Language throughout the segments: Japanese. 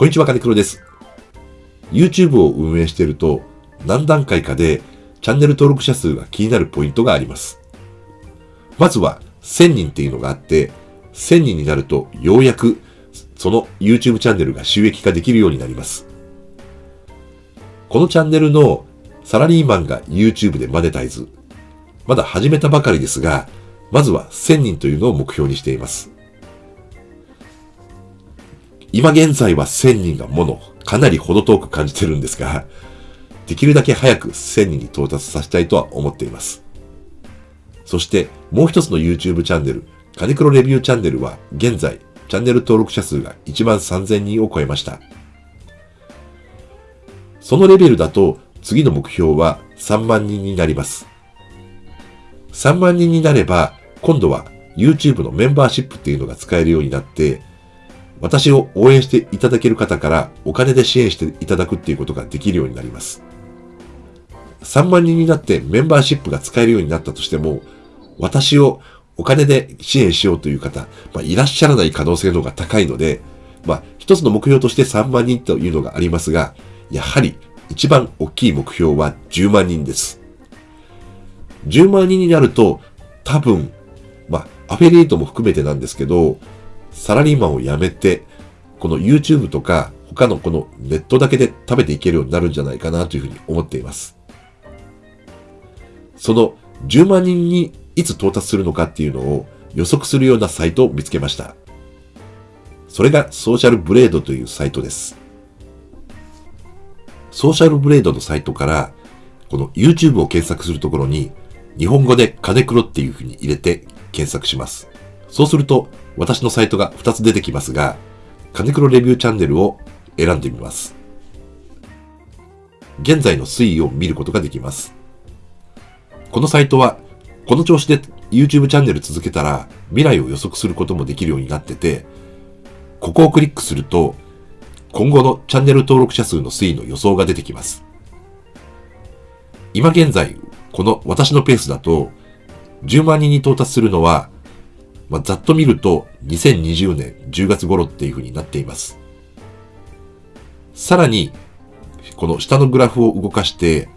こんにちは、金黒です。YouTube を運営していると、何段階かでチャンネル登録者数が気になるポイントがあります。まずは、1000人っていうのがあって、1000人になると、ようやく、その YouTube チャンネルが収益化できるようになります。このチャンネルのサラリーマンが YouTube でマネタイズ。まだ始めたばかりですが、まずは1000人というのを目標にしています。今現在は1000人がもの、かなり程遠く感じてるんですが、できるだけ早く1000人に到達させたいとは思っています。そしてもう一つの YouTube チャンネル、カネクロレビューチャンネルは現在チャンネル登録者数が1万3000人を超えました。そのレベルだと次の目標は3万人になります。3万人になれば今度は YouTube のメンバーシップっていうのが使えるようになって私を応援していただける方からお金で支援していただくっていうことができるようになります。3万人になってメンバーシップが使えるようになったとしても、私をお金で支援しようという方、まあ、いらっしゃらない可能性の方が高いので、まあ、一つの目標として3万人というのがありますが、やはり一番大きい目標は10万人です。10万人になると、多分、まあ、アフェリエイトも含めてなんですけど、サラリーマンを辞めて、この YouTube とか他のこのネットだけで食べていけるようになるんじゃないかなというふうに思っています。その10万人にいつ到達するのかっていうのを予測するようなサイトを見つけました。それがソーシャルブレードというサイトです。ソーシャルブレードのサイトから、この YouTube を検索するところに、日本語で金黒っていうふうに入れて検索します。そうすると、私のサイトが2つ出てきますが、金黒レビューチャンネルを選んでみます。現在の推移を見ることができます。このサイトは、この調子で YouTube チャンネル続けたら未来を予測することもできるようになってて、ここをクリックすると、今後のチャンネル登録者数の推移の予想が出てきます。今現在、この私のペースだと、10万人に到達するのはまあ、ざっと見ると2020年10月頃っていう風になっています。さらに、この下のグラフを動かして、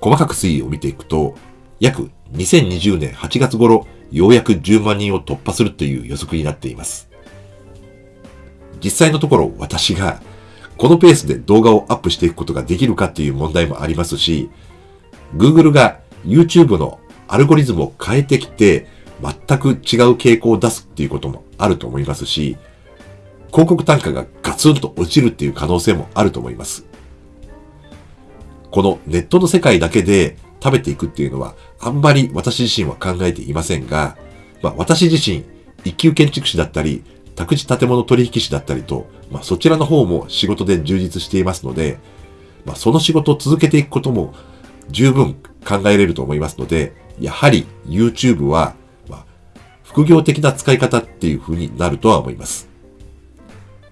細かく推移を見ていくと、約2020年8月頃、ようやく10万人を突破するという予測になっています。実際のところ私がこのペースで動画をアップしていくことができるかっていう問題もありますし、Google が YouTube のアルゴリズムを変えてきて、全く違う傾向を出すっていうこともあると思いますし、広告単価がガツンと落ちるっていう可能性もあると思います。このネットの世界だけで食べていくっていうのは、あんまり私自身は考えていませんが、まあ、私自身、一級建築士だったり、宅地建物取引士だったりと、まあ、そちらの方も仕事で充実していますので、まあ、その仕事を続けていくことも十分考えれると思いますので、やはり YouTube は副業的な使い方っていう風になるとは思います。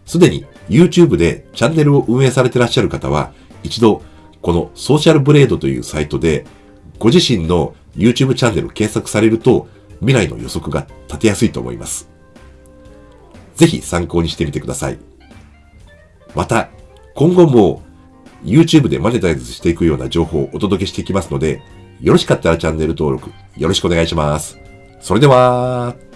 すでに YouTube でチャンネルを運営されてらっしゃる方は、一度このソーシャルブレードというサイトで、ご自身の YouTube チャンネルを検索されると、未来の予測が立てやすいと思います。ぜひ参考にしてみてください。また、今後も YouTube でマネタイズしていくような情報をお届けしていきますので、よろしかったらチャンネル登録よろしくお願いします。それでは。